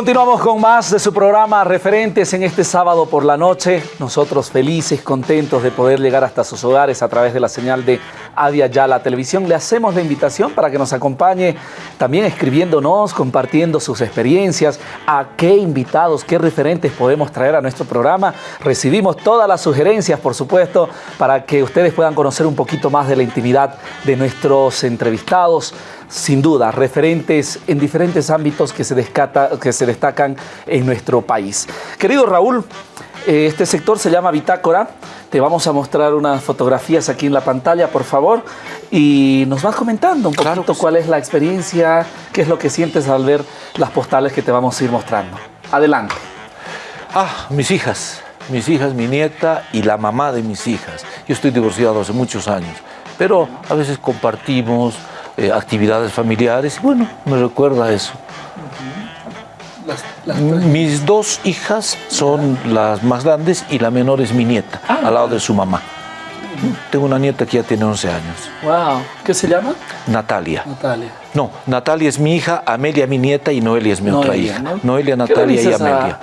Continuamos con más de su programa Referentes en este sábado por la noche. Nosotros felices, contentos de poder llegar hasta sus hogares a través de la señal de Adia Yala Televisión. Le hacemos la invitación para que nos acompañe también escribiéndonos, compartiendo sus experiencias, a qué invitados, qué referentes podemos traer a nuestro programa. Recibimos todas las sugerencias, por supuesto, para que ustedes puedan conocer un poquito más de la intimidad de nuestros entrevistados sin duda, referentes en diferentes ámbitos que se, descata- que se destacan en nuestro país. Querido Raúl, este sector se llama Bitácora. Te vamos a mostrar unas fotografías aquí en la pantalla, por favor, y nos vas comentando un Claro poquito cuál es la experiencia, qué es lo que sientes al ver las postales que te vamos a ir mostrando. Adelante. Ah, mis hijas, mis hijas, mi nieta y la mamá de mis hijas. Yo estoy divorciado hace muchos años, pero a veces compartimos eh, actividades familiares y bueno, me recuerda a eso. Mis dos hijas son las más grandes y la menor es mi nieta, Ah. al lado de su mamá. Tengo una nieta que ya tiene 11 años, Wow, ¿qué se llama? Natalia. Natalia. No, Natalia es mi hija, Amelia mi nieta y Noelia es mi otra hija. ¿no? Noelia, ¿Qué le Natalia y a- Amelia.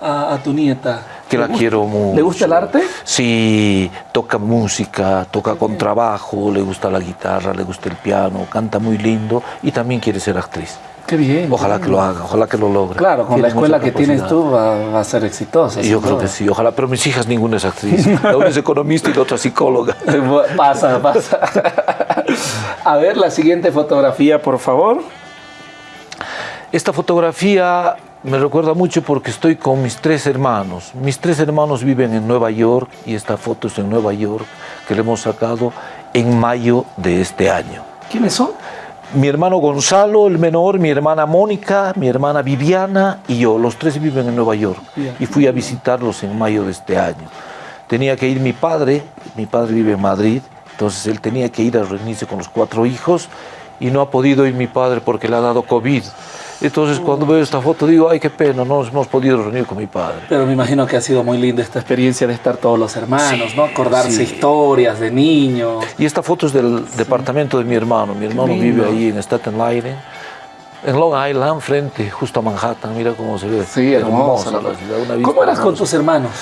A, a tu nieta. que ¿Le la gusta- quiero mucho. ¿Le gusta el arte? Sí, toca música, toca contrabajo, le gusta la guitarra, le gusta el piano, canta muy lindo y también quiere ser actriz. Qué bien. Ojalá qué que lo haga, ojalá que lo logre. Claro, con Tiene la escuela que tienes tú va, va a ser exitosa. Yo creo duda. que sí, ojalá, pero mis hijas ninguna es actriz. La *laughs* una es economista y la otra psicóloga. *laughs* Pasa, pasa. A ver, la siguiente fotografía, por favor. Esta fotografía me recuerda mucho porque estoy con mis tres hermanos. Mis tres hermanos viven en Nueva York y esta foto es en Nueva York que le hemos sacado en mayo de este año. ¿Quiénes son? Mi hermano Gonzalo, el menor, mi hermana Mónica, mi hermana Viviana y yo, los tres viven en Nueva York y fui a visitarlos en mayo de este año. Tenía que ir mi padre, mi padre vive en Madrid, entonces él tenía que ir a reunirse con los cuatro hijos y no ha podido ir mi padre porque le ha dado COVID. Entonces cuando veo esta foto digo, ay qué pena, no nos hemos podido reunir con mi padre. Pero me imagino que ha sido muy linda esta experiencia de estar todos los hermanos, Sí, ¿no? Acordarse sí. historias de niños. Y esta foto es del departamento de mi hermano. Mi hermano vive ahí en Staten Island, en Long Island, frente, justo a Manhattan. Mira cómo se ve. Sí, hermosa. la ciudad, una vista ¿Cómo eras con tus hermanos?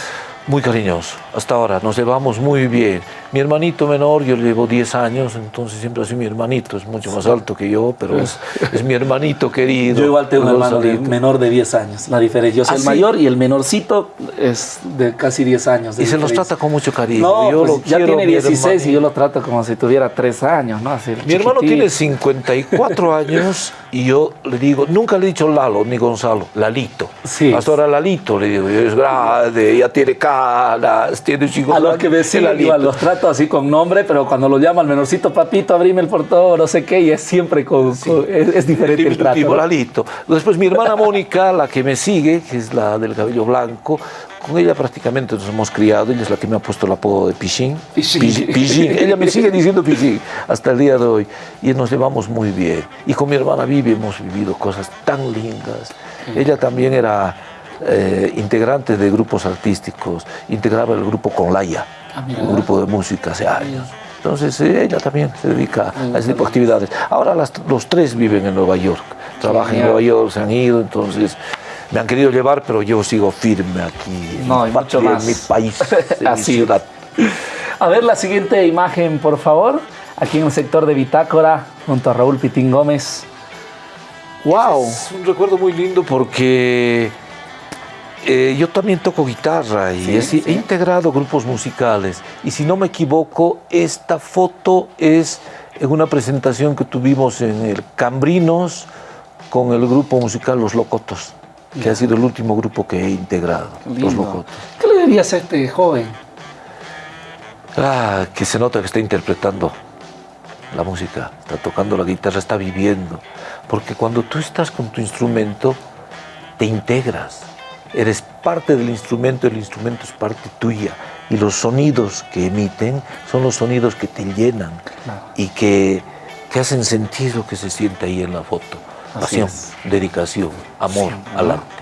Muy cariñoso. Hasta ahora nos llevamos muy bien. Mi hermanito menor, yo le llevo 10 años, entonces siempre ha sido mi hermanito. Es mucho más alto que yo, pero es, es mi hermanito querido. *laughs* Yo igual tengo un hermano de- menor de 10 años. La diferencia, yo soy ¿Ah, el sí? mayor y el menorcito es de casi 10 años. de Y se los trata con mucho cariño. No, yo pues ya tiene mi 16 y yo lo trato como si tuviera 3 años, ¿no? Así, Mi hermano chiquitito. tiene 54 años y yo le digo, nunca le he dicho Lalo ni Gonzalo, Lalito. Sí. Hasta ahora Lalito le digo, es grande, ya tiene hermanas, tiene chicos. A los que igual, los trato así con nombre, pero cuando lo llama el menorcito, papito, abrime el portón, no sé qué, y es siempre con, es, diferente el trato. Después mi hermana Mónica, la que me sigue, que es la del cabello blanco, con ella prácticamente nos hemos criado, ella es la que me ha puesto el apodo de Pichín. Pichín. Ella me sigue diciendo Pichín hasta el día de hoy. Y nos llevamos muy bien. Y con mi hermana Vivi hemos vivido cosas tan lindas. Ella también era eh, integrante de grupos artísticos, integraba el grupo Conlaya, ah, un grupo de música hace años. Entonces eh, ella también se dedica a ese tipo de actividades. Ahora los tres viven en Nueva York, trabajan en Nueva York, se han ido, entonces me han querido llevar, pero yo sigo firme aquí, no, en, mucho más. mi país, *laughs* en mi ciudad. A ver la siguiente imagen, por favor. Aquí en el sector de Bitácora, junto a Raúl Pitín Gómez. ¡Wow! Es un recuerdo muy lindo porque eh, yo también toco guitarra y he integrado grupos musicales. Y si no me equivoco, esta foto es en una presentación que tuvimos en el Cambrinos con el grupo musical Los Locotos que ha sido el último grupo que he integrado, Los Locotos. ¿Qué le dirías a este joven? Ah, que se nota que está interpretando la música, está tocando la guitarra, está viviendo. Porque cuando tú estás con tu instrumento, te integras. Eres parte del instrumento, el instrumento es parte tuya. Y los sonidos que emiten son los sonidos que te llenan y que, que hacen sentir lo que se siente ahí en la foto pasión, dedicación, amor al arte.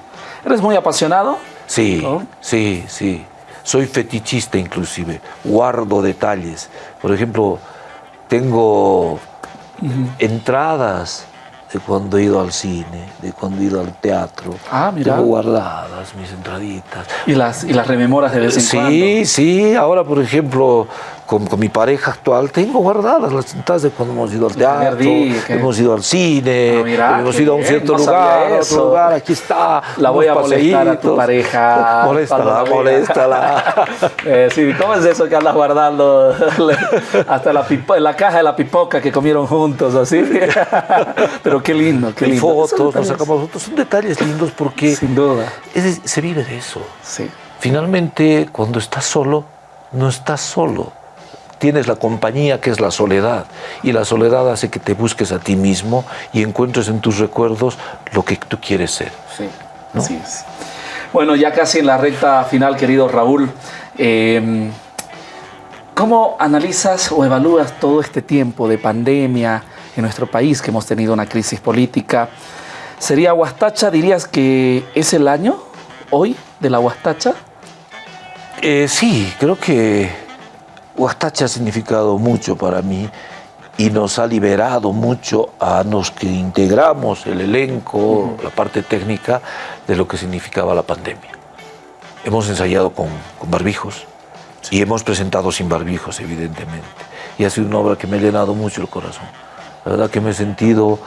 ¿Eres muy apasionado? Sí, sí, sí. Soy fetichista inclusive, guardo detalles. Por ejemplo, tengo entradas de cuando he ido al cine, de cuando he ido al teatro. Ah, mira. Tengo guardadas mis entraditas. ¿Y las, y las rememoras de vez en sí, cuando? Sí, sí. Ahora, por ejemplo, con, mi pareja actual, tengo guardadas las cintas de cuando hemos ido al teatro, hemos ido al cine, ah, hemos ido a un cierto lugar, a otro lugar, aquí está. La voy a molestar a tu pareja. *laughs* Moléstala, moléstala. *laughs* eh, sí, ¿cómo es eso que andas guardando *laughs* hasta la, la caja de la pipoca que comieron juntos, así? Pero qué lindo, qué lindo. Y fotos, nos sacamos fotos, son detalles lindos porque... Sin duda. se vive de eso. Sí. Finalmente, cuando estás solo, no estás solo tienes la compañía que es la soledad y la soledad hace que te busques a ti mismo y encuentres en tus recuerdos lo que tú quieres ser. Sí, así es. Bueno, ya casi en la recta final, querido Raúl, em, ¿cómo analizas o evalúas todo este tiempo de pandemia en nuestro país, que hemos tenido una crisis política? ¿Sería Huastacha, dirías que es el año hoy de la Huastacha? Eh, sí, creo que Huastacha ha significado mucho para mí y nos ha liberado mucho a los que integramos el elenco, la parte técnica de lo que significaba la pandemia. Hemos ensayado con, barbijos y hemos presentado sin barbijos, evidentemente. Y ha sido una obra que me ha llenado mucho el corazón. La verdad que me he sentido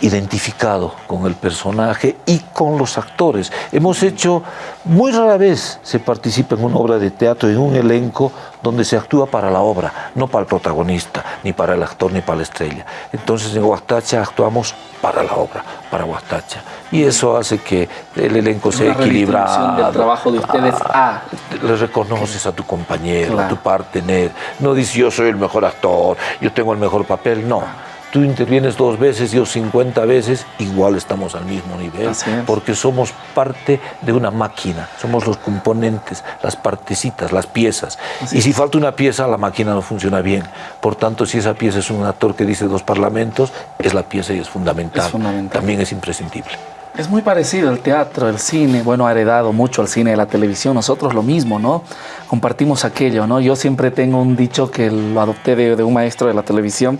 identificado con el personaje y con los actores. Hemos hecho, muy rara vez se participa en una obra de teatro, en un elenco donde se actúa para la obra, no para el protagonista, ni para el actor, ni para la estrella. Entonces en Huastacha actuamos para la obra, para Huastacha. Y eso hace que el elenco sea equilibrado. del trabajo de ustedes ah, Le reconoces a tu compañero, a tu partener. No dices yo soy el mejor actor, yo tengo el mejor papel, no tú intervienes dos veces, yo 50 veces, igual estamos al mismo nivel, porque somos parte de una máquina, somos los componentes, las partecitas, las piezas. y si falta una pieza, la máquina no funciona bien. Por tanto, si esa pieza es un actor que dice dos parlamentos, es la pieza y es fundamental. Es fundamental. También es imprescindible. Es muy parecido el teatro, el cine, bueno, ha heredado mucho al cine de la televisión, nosotros lo mismo, ¿no? Compartimos aquello, ¿no? Yo siempre tengo un dicho que lo adopté de, de un maestro de la televisión,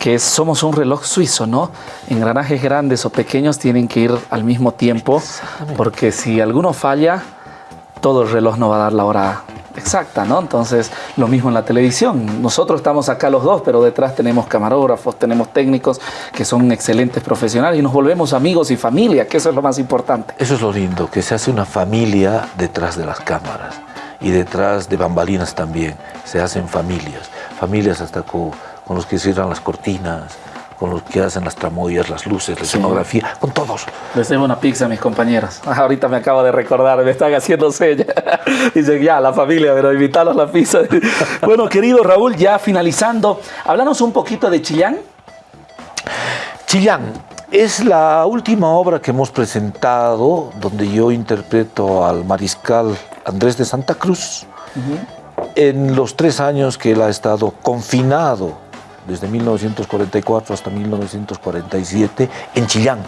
que somos un reloj suizo, ¿no? Engranajes grandes o pequeños tienen que ir al mismo tiempo, porque si alguno falla, todo el reloj no va a dar la hora exacta, ¿no? Entonces, lo mismo en la televisión. Nosotros estamos acá los dos, pero detrás tenemos camarógrafos, tenemos técnicos que son excelentes profesionales y nos volvemos amigos y familia, que eso es lo más importante. Eso es lo lindo, que se hace una familia detrás de las cámaras y detrás de bambalinas también. Se hacen familias, familias hasta con con los que cierran las cortinas, con los que hacen las tramoyas, las luces, la escenografía, con todos. Les debo una pizza a mis compañeros. Ahorita me acabo de recordar, me están haciendo señas. *laughs* Dicen, ya, la familia, pero invitarlos a la pizza. *laughs* bueno, querido Raúl, ya finalizando, háblanos un poquito de Chillán. Chillán es la última obra que hemos presentado donde yo interpreto al mariscal Andrés de Santa Cruz en los tres años que él ha estado confinado desde 1944 hasta 1947 en Chillán.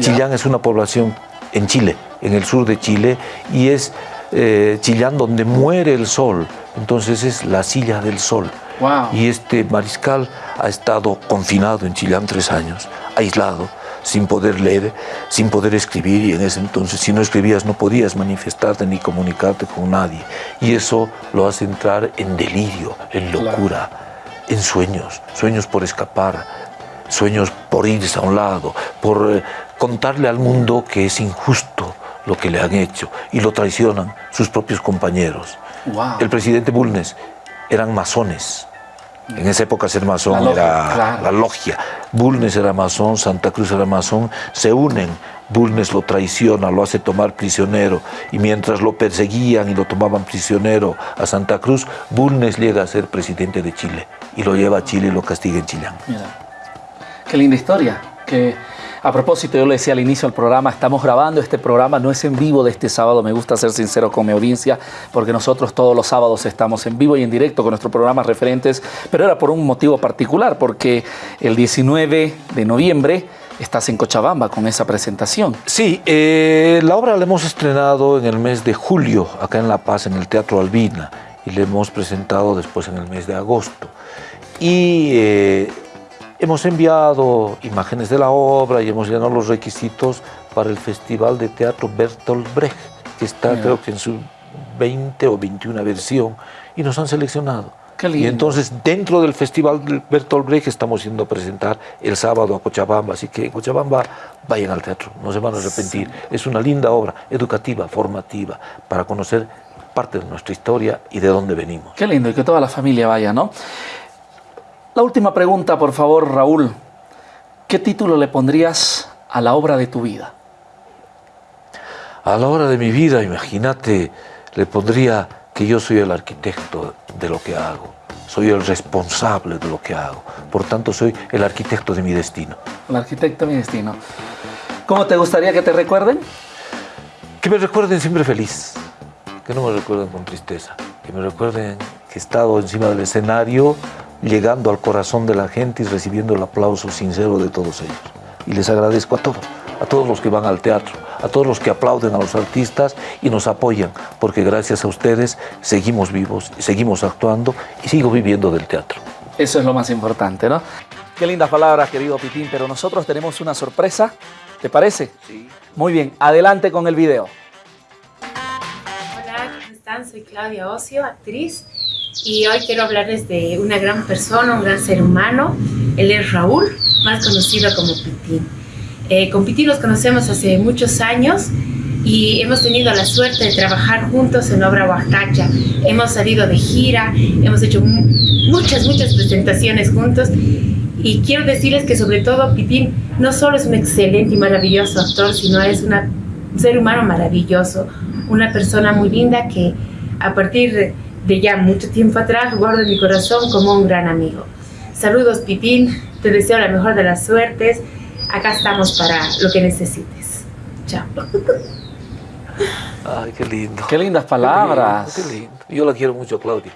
Chillán es una población en Chile, en el sur de Chile, y es eh, Chillán donde muere el sol, entonces es la silla del sol. Y este mariscal ha estado confinado en Chillán tres años, aislado, sin poder leer, sin poder escribir, y en ese entonces si no escribías no podías manifestarte ni comunicarte con nadie. Y eso lo hace entrar en delirio, en locura, en sueños, sueños por escapar, sueños por irse a un lado, por eh, contarle al mundo que es injusto lo que le han hecho y lo traicionan sus propios compañeros. El presidente Bulnes eran masones. En esa época ser masón era la logia. Bulnes era masón, Santa Cruz era masón, se unen. Bulnes lo traiciona, lo hace tomar prisionero y mientras lo perseguían y lo tomaban prisionero a Santa Cruz, Bulnes llega a ser presidente de Chile y lo lleva a Chile y lo castiga en Chillán. Mira, qué linda historia. Que a propósito, yo le decía al inicio del programa, estamos grabando este programa, no es en vivo de este sábado, me gusta ser sincero con mi audiencia, porque nosotros todos los sábados estamos en vivo y en directo con nuestros programas referentes, pero era por un motivo particular, porque el 19 de noviembre estás en Cochabamba con esa presentación. Sí, eh, la obra la hemos estrenado en el mes de julio, acá en La Paz, en el Teatro Albina, y la hemos presentado después en el mes de agosto. Y eh, hemos enviado imágenes de la obra y hemos llenado los requisitos para el Festival de Teatro Bertolt Brecht, que está creo que en su 20 o 21 versión, y nos han seleccionado. Y entonces dentro del Festival Bertolt Brecht estamos yendo a presentar el sábado a Cochabamba, así que en Cochabamba vayan al teatro, no se van a arrepentir. Es una linda obra, educativa, formativa, para conocer parte de nuestra historia y de dónde venimos. Qué lindo, y que toda la familia vaya, ¿no? La última pregunta, por favor, Raúl. ¿Qué título le pondrías a la obra de tu vida? A la obra de mi vida, imagínate, le pondría que yo soy el arquitecto de lo que hago. Soy el responsable de lo que hago. Por tanto, soy el arquitecto de mi destino. El arquitecto de mi destino. ¿Cómo te gustaría que te recuerden? Que me recuerden siempre feliz. Que no me recuerden con tristeza. Que me recuerden que he estado encima del escenario llegando al corazón de la gente y recibiendo el aplauso sincero de todos ellos. Y les agradezco a todos, a todos los que van al teatro, a todos los que aplauden a los artistas y nos apoyan, porque gracias a ustedes seguimos vivos, seguimos actuando y sigo viviendo del teatro. Eso es lo más importante, ¿no? Qué lindas palabras, querido Pitín, pero nosotros tenemos una sorpresa, ¿te parece? Sí. Muy bien, adelante con el video. Hola, ¿cómo están? Soy Claudia Ocio, actriz y hoy quiero hablarles de una gran persona, un gran ser humano. Él es Raúl, más conocido como Pitín. Eh, con Pitín nos conocemos hace muchos años y hemos tenido la suerte de trabajar juntos en Obra Huacacha. Hemos salido de gira, hemos hecho muchas, muchas presentaciones juntos y quiero decirles que sobre todo Pitín no solo es un excelente y maravilloso actor, sino es un ser humano maravilloso, una persona muy linda que a partir de ya mucho tiempo atrás, guardo en mi corazón como un gran amigo. Saludos, Pitín. Te deseo la mejor de las suertes. Acá estamos para lo que necesites. Chao. Ay, qué lindo. Qué lindas palabras. Qué lindo, Yo la quiero mucho, Claudia.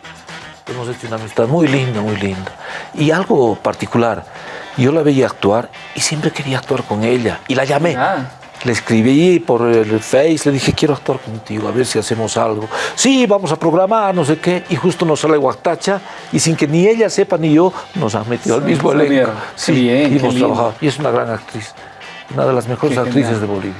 Hemos hecho una amistad muy linda, muy linda. Y algo particular. Yo la veía actuar y siempre quería actuar con ella. Y la llamé. Ah. Le escribí por el Face, le dije, quiero actuar contigo, a ver si hacemos algo. Sí, vamos a programar, no sé qué. Y justo nos sale Guactacha y sin que ni ella sepa ni yo, nos han metido al mismo elenco. Sí, bien, y hemos trabajado. Y es una gran actriz, una de las mejores actrices de Bolivia.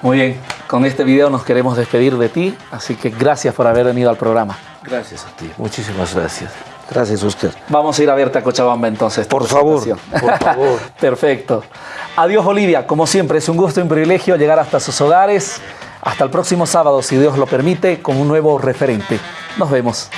Muy bien, con este video nos queremos despedir de ti, así que gracias por haber venido al programa. Gracias a ti, muchísimas gracias. Gracias usted. Vamos a ir a verte a Cochabamba entonces. Por favor, por *laughs* favor. Perfecto. Adiós Olivia, como siempre es un gusto y un privilegio llegar hasta sus hogares. Hasta el próximo sábado, si Dios lo permite, con un nuevo referente. Nos vemos.